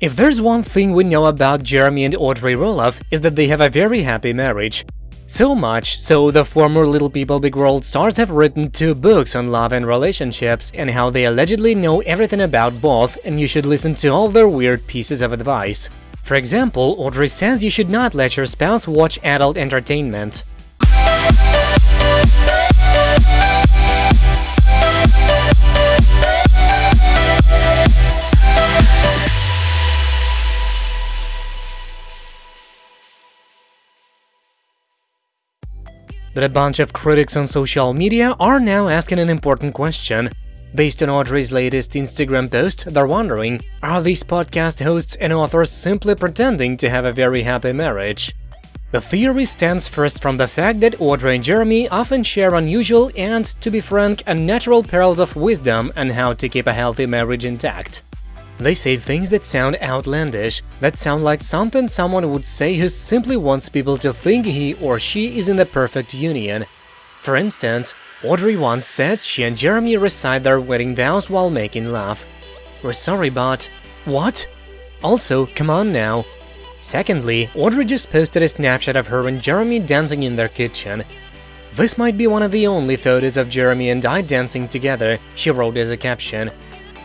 If there's one thing we know about Jeremy and Audrey Roloff is that they have a very happy marriage. So much so the former Little People Big World stars have written two books on love and relationships and how they allegedly know everything about both and you should listen to all their weird pieces of advice. For example, Audrey says you should not let your spouse watch adult entertainment. But a bunch of critics on social media are now asking an important question. Based on Audrey's latest Instagram post, they're wondering, are these podcast hosts and authors simply pretending to have a very happy marriage? The theory stems first from the fact that Audrey and Jeremy often share unusual and, to be frank, unnatural pearls of wisdom on how to keep a healthy marriage intact. They say things that sound outlandish, that sound like something someone would say who simply wants people to think he or she is in the perfect union. For instance, Audrey once said she and Jeremy recite their wedding vows while making love. We're sorry, but… what? Also, come on now. Secondly, Audrey just posted a snapshot of her and Jeremy dancing in their kitchen. This might be one of the only photos of Jeremy and I dancing together, she wrote as a caption.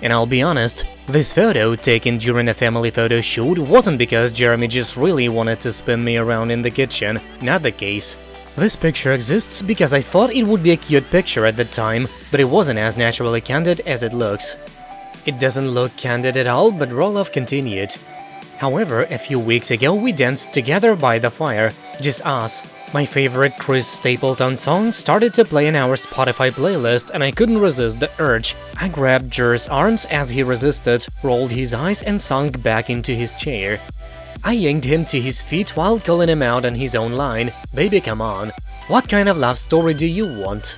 And I'll be honest, this photo, taken during a family photo shoot, wasn't because Jeremy just really wanted to spin me around in the kitchen, not the case. This picture exists because I thought it would be a cute picture at the time, but it wasn't as naturally candid as it looks. It doesn't look candid at all, but Roloff continued. However, a few weeks ago we danced together by the fire, just us, my favorite Chris Stapleton song started to play in our Spotify playlist and I couldn't resist the urge. I grabbed Jer's arms as he resisted, rolled his eyes and sunk back into his chair. I yanked him to his feet while calling him out on his own line, baby come on, what kind of love story do you want?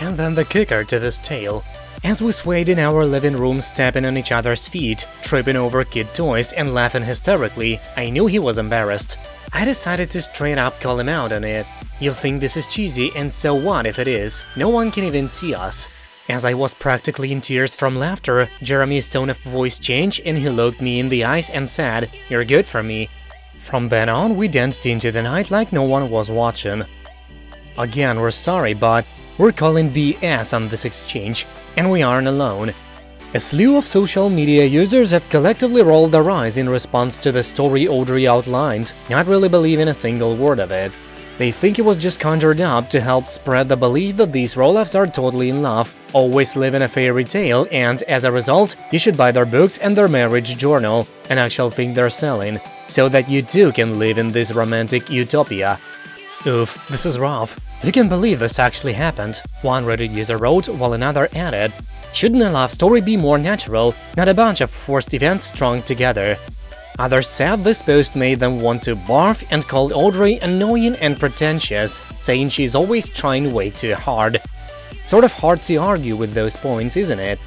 And then the kicker to this tale. As we swayed in our living room stepping on each other's feet, tripping over kid toys and laughing hysterically, I knew he was embarrassed. I decided to straight up call him out on it. You'll think this is cheesy, and so what if it is? No one can even see us. As I was practically in tears from laughter, Jeremy's tone of voice changed and he looked me in the eyes and said, You're good for me. From then on, we danced into the night like no one was watching. Again, we're sorry, but we're calling BS on this exchange, and we aren't alone. A slew of social media users have collectively rolled their eyes in response to the story Audrey outlined, not really believing a single word of it. They think it was just conjured up to help spread the belief that these Roloffs are totally in love, always live in a fairy tale, and, as a result, you should buy their books and their marriage journal, an actual thing they're selling, so that you too can live in this romantic utopia. Oof, this is rough. Who can believe this actually happened? One Reddit user wrote, while another added, Shouldn't a love story be more natural, not a bunch of forced events strung together? Others said this post made them want to barf and called Audrey annoying and pretentious, saying she's always trying way too hard. Sort of hard to argue with those points, isn't it?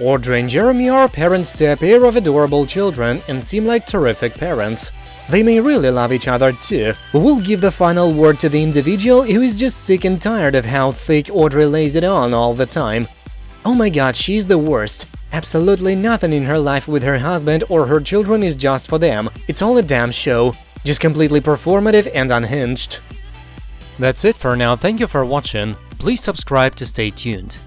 Audrey and Jeremy are parents to a pair of adorable children and seem like terrific parents. They may really love each other too, we'll give the final word to the individual who is just sick and tired of how thick Audrey lays it on all the time, Oh my god, she's the worst. Absolutely nothing in her life with her husband or her children is just for them. It's all a damn show. Just completely performative and unhinged. That's it for now, thank you for watching. Please subscribe to stay tuned.